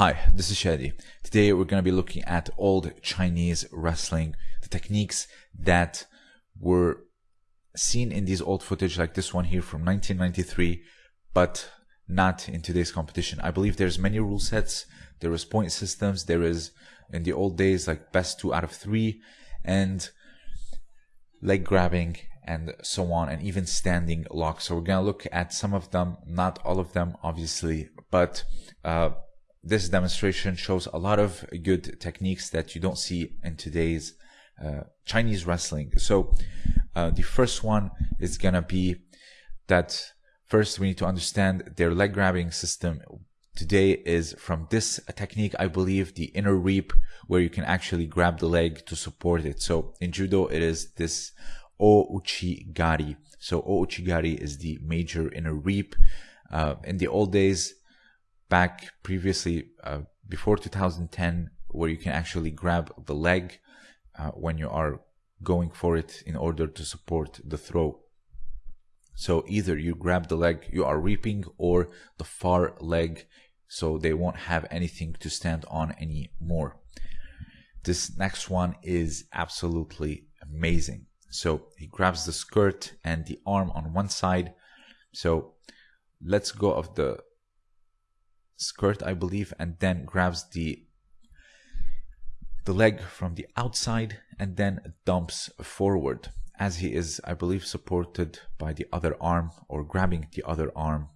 Hi, this is Shadi. Today we're going to be looking at old Chinese wrestling, the techniques that were seen in these old footage like this one here from 1993, but not in today's competition. I believe there's many rule sets, there is point systems, there is in the old days like best two out of three, and leg grabbing and so on, and even standing locks. So we're going to look at some of them, not all of them, obviously, but uh, this demonstration shows a lot of good techniques that you don't see in today's uh, Chinese wrestling. So uh, the first one is gonna be that first we need to understand their leg grabbing system today is from this technique, I believe the inner reap where you can actually grab the leg to support it. So in judo, it is this O-Uchi-Gari. So O-Uchi-Gari is the major inner reap. Uh, in the old days, back previously uh, before 2010 where you can actually grab the leg uh, when you are going for it in order to support the throw. So either you grab the leg you are reaping or the far leg so they won't have anything to stand on anymore. This next one is absolutely amazing. So he grabs the skirt and the arm on one side. So let's go of the skirt, I believe, and then grabs the the leg from the outside and then dumps forward as he is, I believe, supported by the other arm or grabbing the other arm.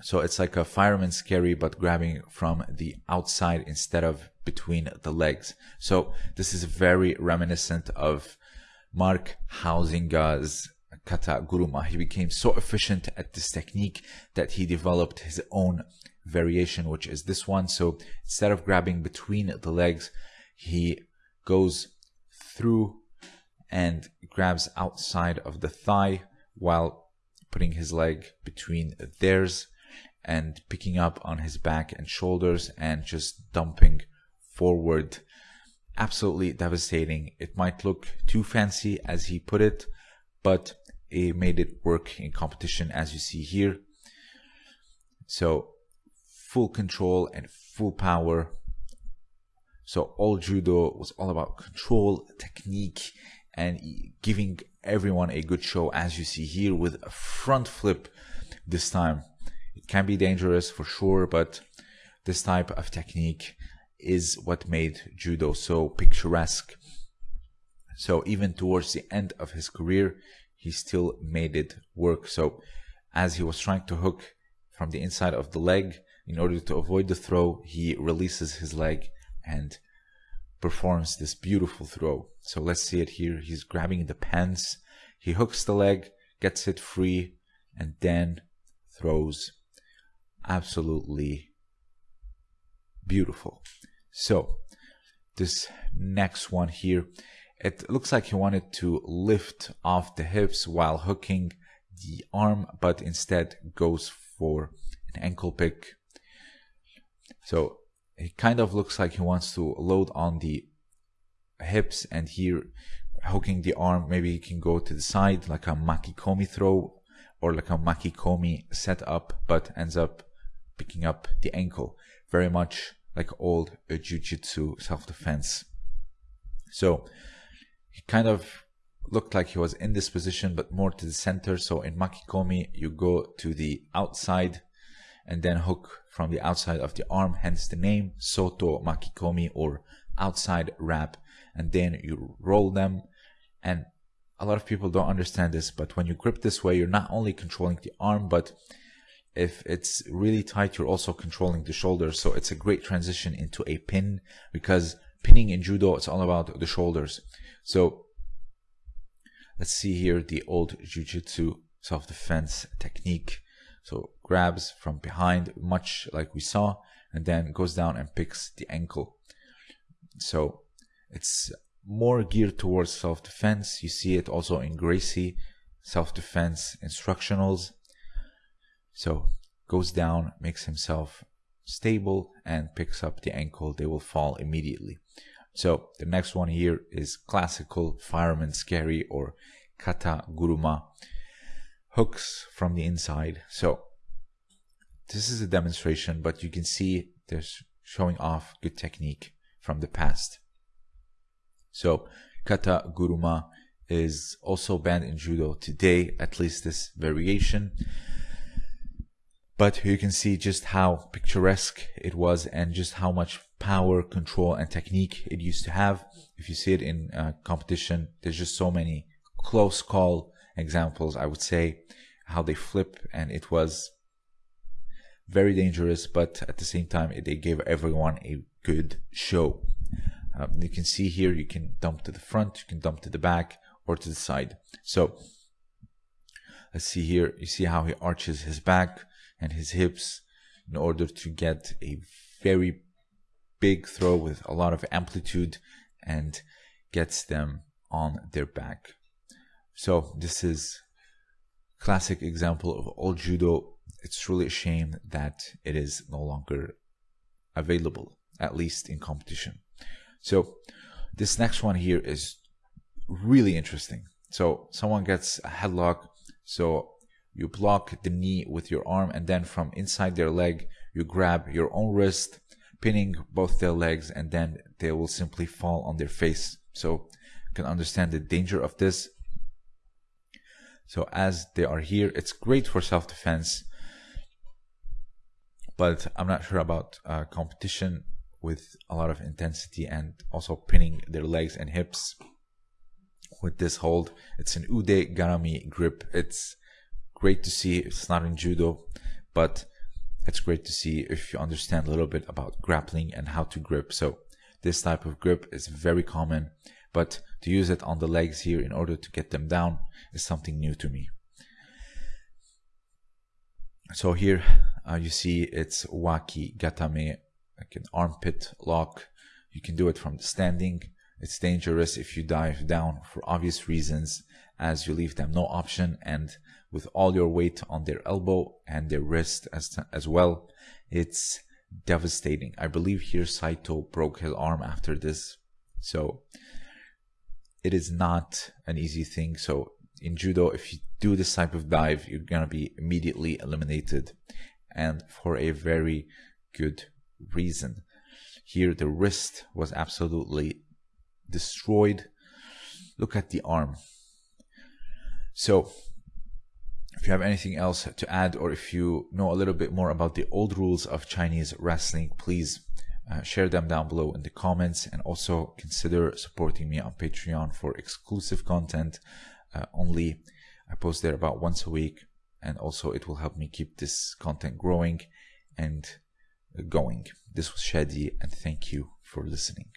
So it's like a fireman's carry, but grabbing from the outside instead of between the legs. So this is very reminiscent of Mark Huizinga's kata guruma. He became so efficient at this technique that he developed his own variation, which is this one. So instead of grabbing between the legs, he goes through and grabs outside of the thigh while putting his leg between theirs and picking up on his back and shoulders and just dumping forward. Absolutely devastating. It might look too fancy as he put it, but it made it work in competition as you see here. So full control and full power. So all judo was all about control, technique, and giving everyone a good show as you see here with a front flip this time. It can be dangerous for sure, but this type of technique is what made judo so picturesque. So even towards the end of his career, he still made it work. So as he was trying to hook from the inside of the leg, in order to avoid the throw, he releases his leg and performs this beautiful throw. So let's see it here. He's grabbing the pants. He hooks the leg, gets it free, and then throws. Absolutely beautiful. So this next one here, it looks like he wanted to lift off the hips while hooking the arm, but instead goes for an ankle pick. So it kind of looks like he wants to load on the hips and here hooking the arm. Maybe he can go to the side like a makikomi throw or like a makikomi setup, but ends up picking up the ankle. Very much like old jiu-jitsu self-defense. So he kind of looked like he was in this position, but more to the center. So in Makikomi, you go to the outside and then hook from the outside of the arm, hence the name Soto Makikomi or outside wrap. And then you roll them. And a lot of people don't understand this, but when you grip this way, you're not only controlling the arm, but if it's really tight, you're also controlling the shoulder So it's a great transition into a pin because pinning in judo, it's all about the shoulders. So let's see here the old jujitsu self-defense technique. So grabs from behind, much like we saw, and then goes down and picks the ankle. So it's more geared towards self-defense. You see it also in Gracie self-defense instructionals. So goes down, makes himself stable and picks up the ankle. They will fall immediately. So the next one here is classical fireman's carry or kata guruma hooks from the inside. So this is a demonstration, but you can see they're showing off good technique from the past. So kata guruma is also banned in judo today, at least this variation. But you can see just how picturesque it was and just how much power, control, and technique it used to have. If you see it in uh, competition, there's just so many close call examples, I would say, how they flip, and it was very dangerous, but at the same time, they gave everyone a good show. Um, you can see here, you can dump to the front, you can dump to the back, or to the side. So let's see here, you see how he arches his back and his hips in order to get a very big throw with a lot of amplitude and gets them on their back. So this is classic example of old judo. It's truly a shame that it is no longer available, at least in competition. So this next one here is really interesting. So someone gets a headlock. So you block the knee with your arm and then from inside their leg, you grab your own wrist, pinning both their legs and then they will simply fall on their face. So you can understand the danger of this. So as they are here, it's great for self-defense, but I'm not sure about uh, competition with a lot of intensity and also pinning their legs and hips with this hold. It's an Ude Garami grip. It's great to see. It's not in judo, but it's great to see if you understand a little bit about grappling and how to grip. So this type of grip is very common, but to use it on the legs here in order to get them down is something new to me. So here uh, you see it's waki gatame, like an armpit lock. You can do it from the standing it's dangerous if you dive down for obvious reasons as you leave them no option and with all your weight on their elbow and their wrist as, as well. It's devastating. I believe here Saito broke his arm after this. So it is not an easy thing. So in judo, if you do this type of dive, you're going to be immediately eliminated and for a very good reason. Here, the wrist was absolutely destroyed. Look at the arm. So, if you have anything else to add, or if you know a little bit more about the old rules of Chinese wrestling, please uh, share them down below in the comments and also consider supporting me on Patreon for exclusive content. Uh, only I post there about once a week, and also it will help me keep this content growing and going. This was Shadi, and thank you for listening.